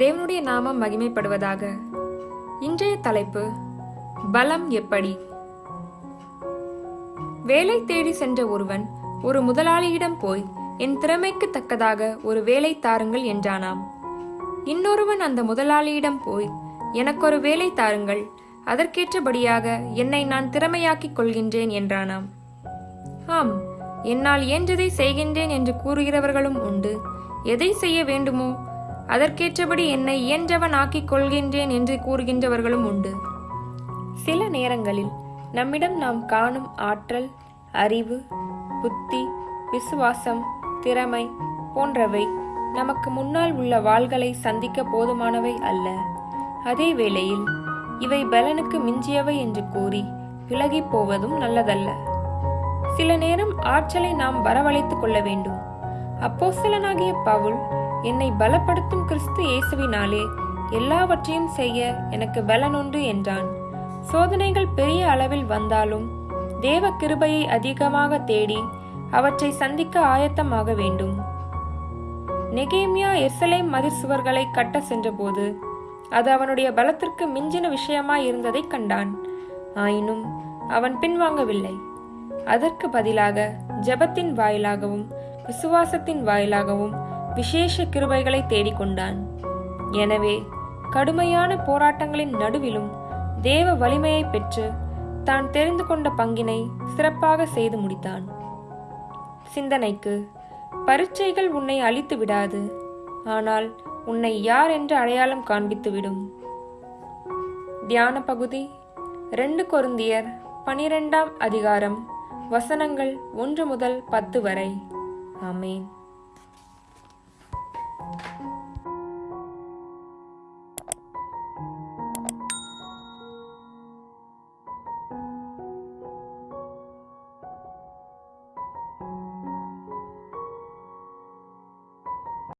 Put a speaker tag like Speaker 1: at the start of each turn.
Speaker 1: தேவனுடைய நாமம் மகிமைப்படுவதாக. இன்றைய தலைப்பு பலம் எப்படி? வேலை தேடி சென்ற ஒருவன் ஒரு முதலாளியிடம் போய் என் திறமைக்கு தக்கதாக ஒரு வேலை தாருங்கள் என்றானாம். இன்னொருவன் அந்த முதலாளியிடம் போய் எனக்கொரு வேலை தாருங்கள் அதற்கேற்றபடியாக என்னை நான் திறமையாக்கிக் கொள்கின்றேன் என்றானாம். ஆம் என்னால் இயன்றதை செய்கின்றேன் என்று கூறுகிறவர்களும் உண்டு. எதை செய்ய வேண்டுமோ அதற்கேற்றபடி என்னை இயன்றவன் ஆக்கிக் கொள்கின்றேன் என்று கூறுகின்றவர்களும் உண்டு. சில நேரங்களில் நம்மிடம் நாம் காணும் ஆற்றல் அறிவு புத்தி விசுவாசம் திறமை போன்றவை நமக்கு முன்னால் உள்ள வாள்களை சந்திக்க போதுமானவை அல்ல. அதே வேளையில் இவை பலனுக்கு மிஞ்சியவை என்று கூறி விலகிப் போவதும் நல்லதல்ல. சில நேரம் ஆற்றலை நாம் வரவழைத்துக் கொள்ள வேண்டும். அப்போஸ்தலனாகிய பவுல் என்னை பலப்படுத்தும் கிறிஸ்து இயேசுவினாலே எல்லாவற்றையும் செய்ய எனக்கு பலனுண்டு என்றான். சோதனைகள் பெரிய அளவில் வந்தாலும் தேவ கிருபையை அதிகமாக தேடி அவற்றை சந்திக்க ஆயத்தமாக வேண்டும். நெகேமியா எர்சலேம் மதிர் சுவர்களை கட்ட சென்றபோது அது அவனுடைய பலத்திற்கு மிஞ்சின விஷயமாய் இருந்ததை கண்டான். ஆயினும் அவன் பின்வாங்கவில்லை. அதற்கு பதிலாக ஜெபத்தின் வாயிலாகவும் விசுவாசத்தின் வாயிலாகவும் விசேஷ கிருபைகளை தேடிக்கொண்டான். எனவே கடுமையான போராட்டங்களின் நடுவிலும் தேவ வலிமையை பெற்று தான் தெரிந்து கொண்ட பங்கினை சிறப்பாக செய்து முடித்தான். சிந்தனைக்கு பரீட்சைகள் உன்னை அழித்து விடாது ஆனால் உன்னை யார் என்று அடையாளம் காண்பித்துவிடும் தியான பகுதி ரெண்டு கொருந்தியர் பனிரெண்டாம் அதிகாரம் வசனங்கள் ஒன்று முதல் பத்து வரை. ஆமேன். Thank you.